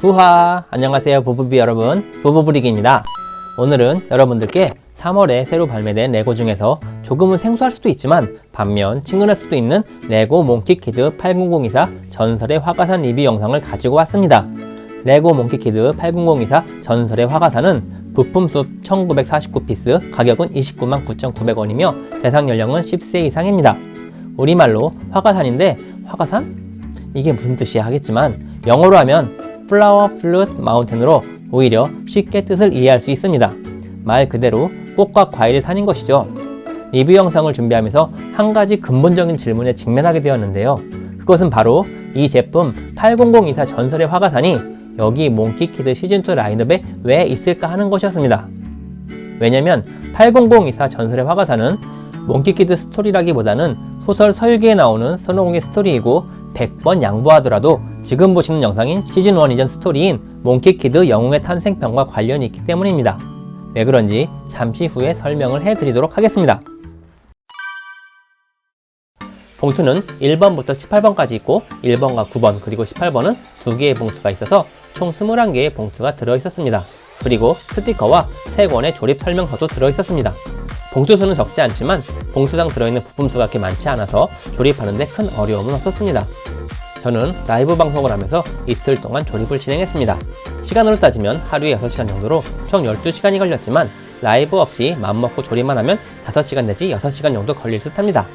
부하! 안녕하세요 부부비 여러분 부부브리기입니다 오늘은 여러분들께 3월에 새로 발매된 레고 중에서 조금은 생소할 수도 있지만 반면 친근할 수도 있는 레고 몽키키드 8024 전설의 화과산 리뷰 영상을 가지고 왔습니다 레고 몽키키드 8024 전설의 화과산은 부품수 1949piece 가격은 29만 9,900원이며 대상 연령은 10세 이상입니다 우리말로 화과산인데 화과산? 이게 무슨 뜻이야 하겠지만 영어로 하면 Flower Fruit Mountain으로 오히려 쉽게 뜻을 이해할 수 있습니다. 말 그대로 꽃과 과일의 산인 것이죠. 리뷰 영상을 준비하면서 한 가지 근본적인 질문에 직면하게 되었는데요. 그것은 바로 이 제품 80024 전설의 화과산이 여기 몽키키드 시즌2 라인업에 왜 있을까 하는 것이었습니다. 왜냐면 80024 전설의 화과산은 몽키키드 스토리라기보다는 소설 서유기에 나오는 손오공의 스토리이고 100번 양보하더라도 지금 보시는 영상인 시즌1 이전 스토리인 몽키키드 영웅의 탄생편과 관련이 있기 때문입니다. 왜 그런지 잠시 후에 설명을 해드리도록 하겠습니다. 봉투는 1번부터 18번까지 있고 1번과 9번 그리고 18번은 두 개의 봉투가 있어서 총 21개의 봉투가 들어있었습니다. 그리고 스티커와 3권의 조립 설명서도 들어있었습니다. 봉투 수는 적지 않지만 봉투당 들어있는 부품수가 그렇게 많지 않아서 조립하는데 큰 어려움은 없었습니다. 저는 라이브 방송을 하면서 이틀 동안 조립을 진행했습니다. 시간으로 따지면 하루에 6시간 정도로 총 12시간이 걸렸지만 라이브 없이 맘먹고 조립만 하면 5시간 내지 6시간 정도 걸릴 듯 합니다.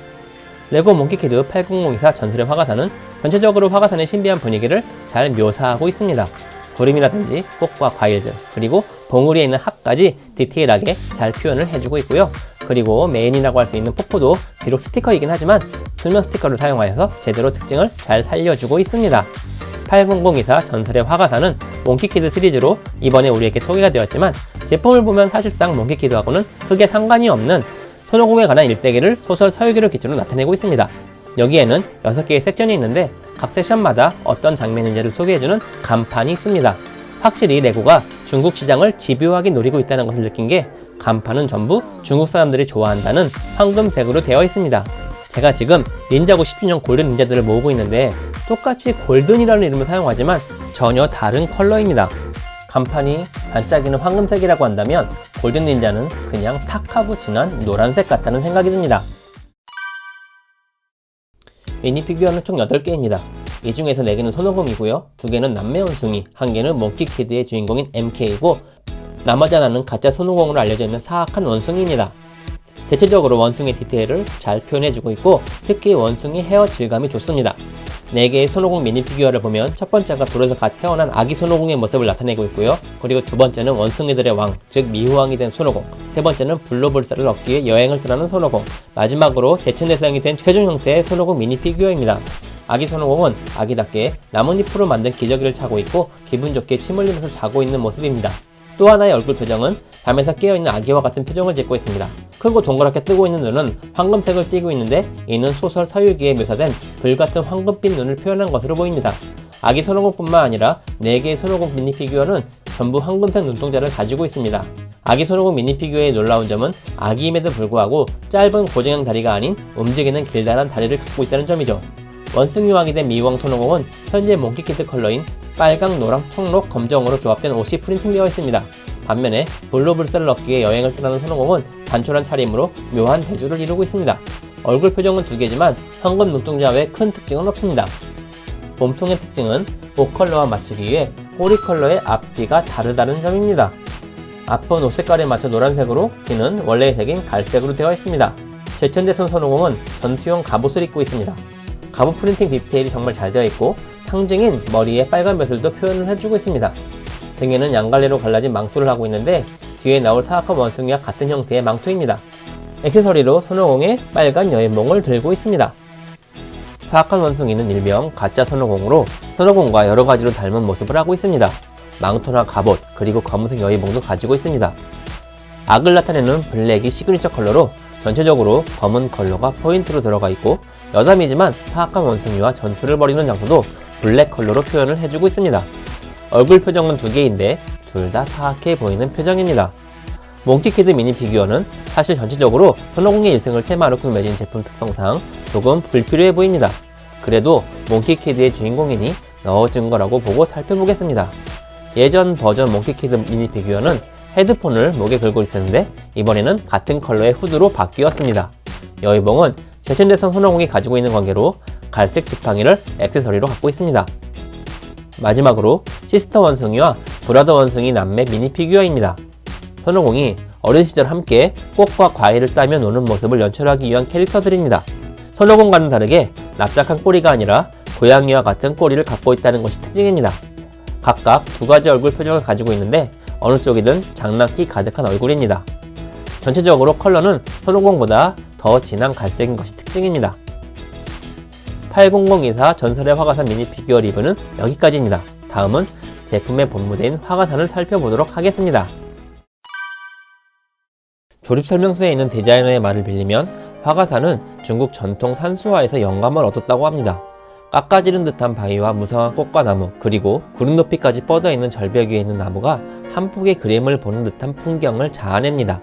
레고 몽키키드 8024 전설의 화과산은 전체적으로 화과산의 신비한 분위기를 잘 묘사하고 있습니다. 구름이라든지 꽃과 과일들 그리고 봉우리에 있는 합까지 디테일하게 잘 표현을 해주고 있고요. 그리고 메인이라고 할 수 있는 폭포도 비록 스티커이긴 하지만 수면 스티커를 사용하여서 제대로 특징을 잘 살려주고 있습니다. 80024 전설의 화과산은 몽키키드 시리즈로 이번에 우리에게 소개가 되었지만 제품을 보면 사실상 몽키키드하고는 크게 상관이 없는 손오공에 관한 일대기를 소설 서유기를 기준으로 나타내고 있습니다. 여기에는 6개의 섹션이 있는데 각 섹션마다 어떤 장면인지를 소개해주는 간판이 있습니다. 확실히 레고가 중국 시장을 집요하게 노리고 있다는 것을 느낀 게 간판은 전부 중국 사람들이 좋아한다는 황금색으로 되어 있습니다. 제가 지금 닌자고 10주년 골든 닌자들을 모으고 있는데 똑같이 골든이라는 이름을 사용하지만 전혀 다른 컬러입니다. 간판이 반짝이는 황금색이라고 한다면 골든 닌자는 그냥 탁하고 진한 노란색 같다는 생각이 듭니다. 미니 피규어는 총 8개입니다. 이 중에서 4개는 손오공이고요. 2개는 남매 원숭이, 1개는 몽키키드의 주인공인 MK이고 나머지 하나는 가짜 손오공으로 알려져 있는 사악한 원숭이입니다. 대체적으로 원숭이 디테일을 잘 표현해주고 있고 특히 원숭이 헤어 질감이 좋습니다. 4개의 손오공 미니 피규어를 보면 첫 번째가 돌에서 갓 태어난 아기 손오공의 모습을 나타내고 있고요. 그리고 두 번째는 원숭이들의 왕, 즉 미후왕이 된 손오공 세 번째는 불로불사를 얻기 위해 여행을 떠나는 손오공 마지막으로 제천 대상이 된 최종 형태의 손오공 미니 피규어입니다. 아기 손오공은 아기답게 나뭇잎으로 만든 기저귀를 차고 있고 기분 좋게 침 흘리면서 자고 있는 모습입니다. 또 하나의 얼굴 표정은 잠에서 깨어있는 아기와 같은 표정을 짓고 있습니다. 크고 동그랗게 뜨고 있는 눈은 황금색을 띠고 있는데 이는 소설 서유기에 묘사된 불같은 황금빛 눈을 표현한 것으로 보입니다. 아기 손오공뿐만 아니라 4개의 손오공 미니 피규어는 전부 황금색 눈동자를 가지고 있습니다. 아기 손오공 미니 피규어의 놀라운 점은 아기임에도 불구하고 짧은 고정형 다리가 아닌 움직이는 길다란 다리를 갖고 있다는 점이죠. 원숭이왕이 된 미후왕 손오공은 현재 몽키키드 컬러인 빨강, 노랑, 청록, 검정으로 조합된 옷이 printing되어 있습니다. 반면에 불로불사를 얻기 위해 여행을 떠나는 손오공은 단촐한 차림으로 묘한 대조를 이루고 있습니다. 얼굴 표정은 두 개지만 황금 눈동자 외 큰 특징은 없습니다. 몸통의 특징은 옷 컬러와 맞추기 위해 꼬리 컬러의 앞뒤가 다르다는 점입니다. 앞은 옷 색깔에 맞춰 노란색으로 뒤는 원래의 색인 갈색으로 되어 있습니다. 제천대선 손오공은 전투용 갑옷을 입고 있습니다. 갑옷 프린팅 디테일이 정말 잘 되어 있고 상징인 머리에 빨간 벼슬도 표현을 해주고 있습니다. 등에는 양갈래로 갈라진 망토를 하고 있는데 뒤에 나올 사악한 원숭이와 같은 형태의 망토입니다. 액세서리로 손오공의 빨간 여인봉을 들고 있습니다. 사악한 원숭이는 일명 가짜 손오공으로 손오공과 여러가지로 닮은 모습을 하고 있습니다. 망토나 갑옷 그리고 검은색 여의봉도 가지고 있습니다. 악을 나타내는 블랙이 시그니처 컬러로 전체적으로 검은 컬러가 포인트로 들어가 있고 여담이지만 사악한 원숭이와 전투를 벌이는 장소도 블랙 컬러로 표현을 해주고 있습니다. 얼굴 표정은 두 개인데 둘 다 사악해 보이는 표정입니다. 몽키키드 미니 피규어는 사실 전체적으로 손오공의 일생을 테마로 꾸며진 제품 특성상 조금 불필요해 보입니다. 그래도 몽키키드의 주인공이니 넣어준 거라고 보고 살펴보겠습니다. 예전 버전 몽키키드 미니 피규어는 헤드폰을 목에 걸고 있었는데 이번에는 같은 컬러의 후드로 바뀌었습니다. 여의봉은 제천대성 손오공이 가지고 있는 관계로 갈색 지팡이를 액세서리로 갖고 있습니다. 마지막으로 sister 원숭이와 brother 원숭이 남매 미니 피규어입니다. 손오공이 어린 시절 함께 꽃과 과일을 따며 노는 모습을 연출하기 위한 캐릭터들입니다. 손오공과는 다르게 납작한 꼬리가 아니라 고양이와 같은 꼬리를 갖고 있다는 것이 특징입니다. 각각 두 가지 얼굴 표정을 가지고 있는데 어느 쪽이든 장난기 가득한 얼굴입니다. 전체적으로 컬러는 손오공보다 더 진한 갈색인 것이 특징입니다. 80024 전설의 화가산 미니 피규어 리뷰는 여기까지입니다. 다음은 제품의 본무대인 화가산을 살펴보도록 하겠습니다. 조립 설명서에 있는 디자이너의 말을 빌리면 화가산은 중국 전통 산수화에서 영감을 얻었다고 합니다. 깎아지른 듯한 바위와 무성한 꽃과 나무 그리고 구름 높이까지 뻗어 있는 절벽 위에 있는 나무가 한 폭의 그림을 보는 듯한 풍경을 자아냅니다.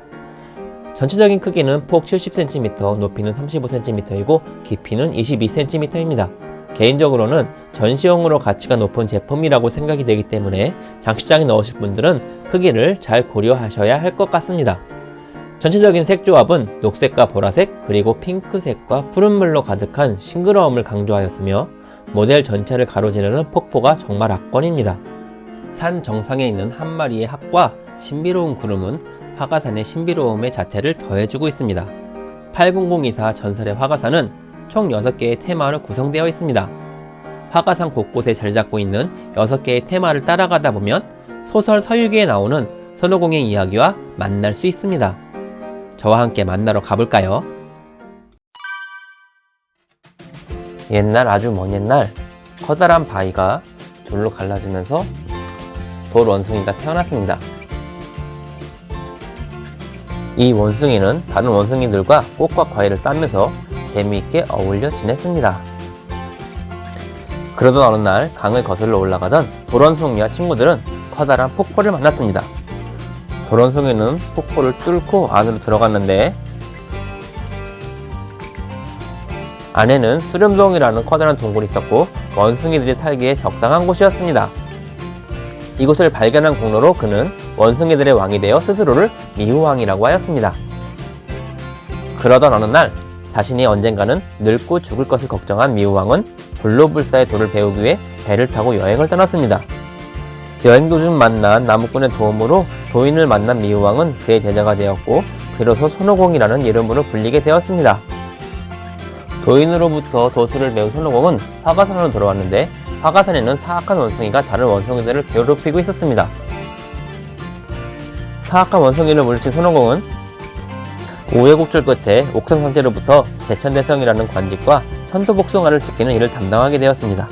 전체적인 크기는 폭 70cm, 높이는 35cm이고 깊이는 22cm입니다. 개인적으로는 전시용으로 가치가 높은 제품이라고 생각이 되기 때문에 장식장에 넣으실 분들은 크기를 잘 고려하셔야 할 것 같습니다. 전체적인 색 조합은 녹색과 보라색 그리고 핑크색과 푸른물로 가득한 싱그러움을 강조하였으며 모델 전체를 가로지르는 폭포가 정말 압권입니다. 산 정상에 있는 한 마리의 학과 신비로운 구름은 화가산의 신비로움의 자태를 더해주고 있습니다. 80024 전설의 화가산은 총 6개의 테마로 구성되어 있습니다. 화가산 곳곳에 자리 잡고 있는 6개의 테마를 따라가다 보면 소설 서유기에 나오는 손오공의 이야기와 만날 수 있습니다. 저와 함께 만나러 가볼까요? 옛날 아주 먼 옛날 커다란 바위가 둘로 갈라지면서 돌 원숭이가 태어났습니다. 이 원숭이는 다른 원숭이들과 꽃과 과일을 따면서 재미있게 어울려 지냈습니다. 그러던 어느 날 강을 거슬러 올라가던 돌원숭이와 친구들은 커다란 폭포를 만났습니다. 돌원숭이는 폭포를 뚫고 안으로 들어갔는데 안에는 수렴동이라는 커다란 동굴이 있었고 원숭이들이 살기에 적당한 곳이었습니다. 이곳을 발견한 공로로 그는 원숭이들의 왕이 되어 스스로를 미후왕이라고 하였습니다. 그러던 어느 날 자신이 언젠가는 늙고 죽을 것을 걱정한 미후왕은 불로불사의 도를 배우기 위해 배를 타고 여행을 떠났습니다. 여행 도중 만난 나무꾼의 도움으로 도인을 만난 미후왕은 그의 제자가 되었고 비로소 손오공이라는 이름으로 불리게 되었습니다. 도인으로부터 도수를 배운 손오공은 화가산으로 돌아왔는데 화가산에는 사악한 원숭이가 다른 원숭이들을 괴롭히고 있었습니다. 사악한 원숭이를 물리친 손오공은 우여곡절 끝에 옥성상제로부터 제천대성이라는 관직과 천도복숭아를 지키는 일을 담당하게 되었습니다.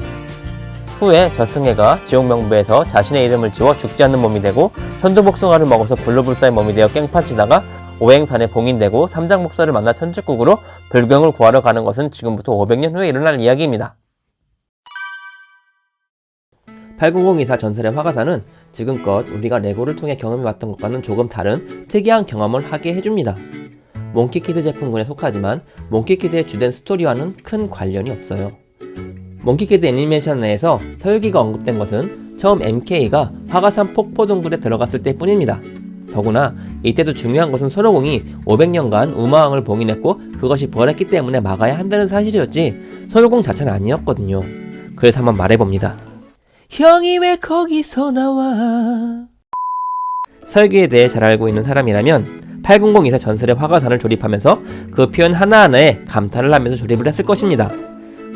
후에 저승해가 지옥명부에서 자신의 이름을 지워 죽지 않는 몸이 되고 천도복숭아를 먹어서 불로불사의 몸이 되어 깽판치다가 오행산에 봉인되고 삼장목사를 만나 천축국으로 불경을 구하러 가는 것은 지금부터 500년 후에 일어날 이야기입니다. 80024 전설의 화과산은 지금껏 우리가 레고를 통해 경험해왔던 것과는 조금 다른 특이한 경험을 하게 해줍니다. 몽키키드 제품군에 속하지만 몽키키드의 주된 스토리와는 큰 관련이 없어요. 몽키키드 애니메이션 내에서 서유기가 언급된 것은 처음 MK가 화과산 폭포 동굴에 들어갔을 때 뿐입니다. 더구나 이때도 중요한 것은 손오공이 500년간 우마왕을 봉인했고 그것이 부활했기 때문에 막아야 한다는 사실이었지 손오공 자체는 아니었거든요. 그래서 한번 말해봅니다. 형이 왜 거기서 나와? 설계에 대해 잘 알고 있는 사람이라면 8024 전설의 화가산을 조립하면서 그 표현 하나하나에 감탄을 하면서 조립을 했을 것입니다.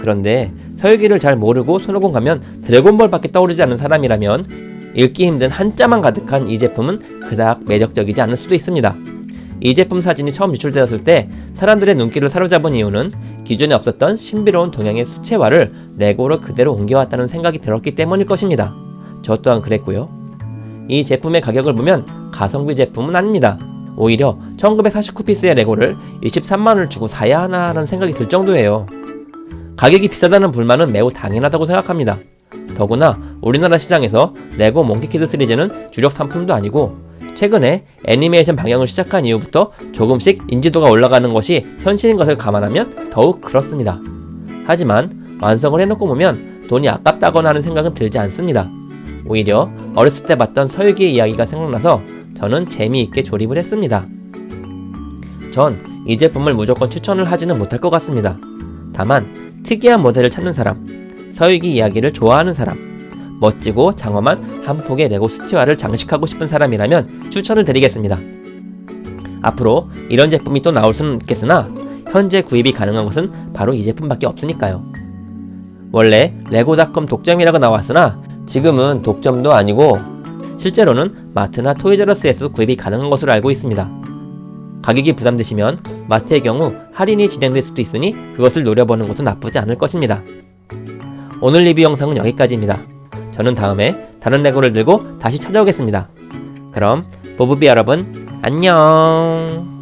그런데 설계를 잘 모르고 손오공 가면 드래곤볼밖에 떠오르지 않는 사람이라면 읽기 힘든 한자만 가득한 이 제품은 그닥 매력적이지 않을 수도 있습니다. 이 제품 사진이 처음 유출되었을 때 사람들의 눈길을 사로잡은 이유는 기존에 없었던 신비로운 동양의 수채화를 레고로 그대로 옮겨왔다는 생각이 들었기 때문일 것입니다. 저 또한 그랬고요. 이 제품의 가격을 보면 가성비 제품은 아닙니다. 오히려 1949피스의 레고를 23만원을 주고 사야 하나라는 생각이 들 정도예요. 가격이 비싸다는 불만은 매우 당연하다고 생각합니다. 더구나 우리나라 시장에서 레고 몽키키드 시리즈는 주력 상품도 아니고 최근에 애니메이션 방영을 시작한 이후부터 조금씩 인지도가 올라가는 것이 현실인 것을 감안하면 더욱 그렇습니다. 하지만 완성을 해놓고 보면 돈이 아깝다거나 하는 생각은 들지 않습니다. 오히려 어렸을 때 봤던 서유기의 이야기가 생각나서 저는 재미있게 조립을 했습니다. 전 이 제품을 무조건 추천을 하지는 못할 것 같습니다. 다만 특이한 모델을 찾는 사람, 서유기 이야기를 좋아하는 사람, 멋지고 장엄한 한 폭의 레고 수치화를 장식하고 싶은 사람이라면 추천을 드리겠습니다. 앞으로 이런 제품이 또 나올 수는 있겠으나 현재 구입이 가능한 것은 바로 이 제품밖에 없으니까요. 원래 레고닷컴 독점이라고 나왔으나 지금은 독점도 아니고 실제로는 마트나 토이저러스에서 구입이 가능한 것으로 알고 있습니다. 가격이 부담되시면 마트의 경우 할인이 진행될 수도 있으니 그것을 노려보는 것도 나쁘지 않을 것입니다. 오늘 리뷰 영상은 여기까지입니다. 저는 다음에 다른 레고를 들고 다시 찾아오겠습니다. 그럼 보브비 여러분 안녕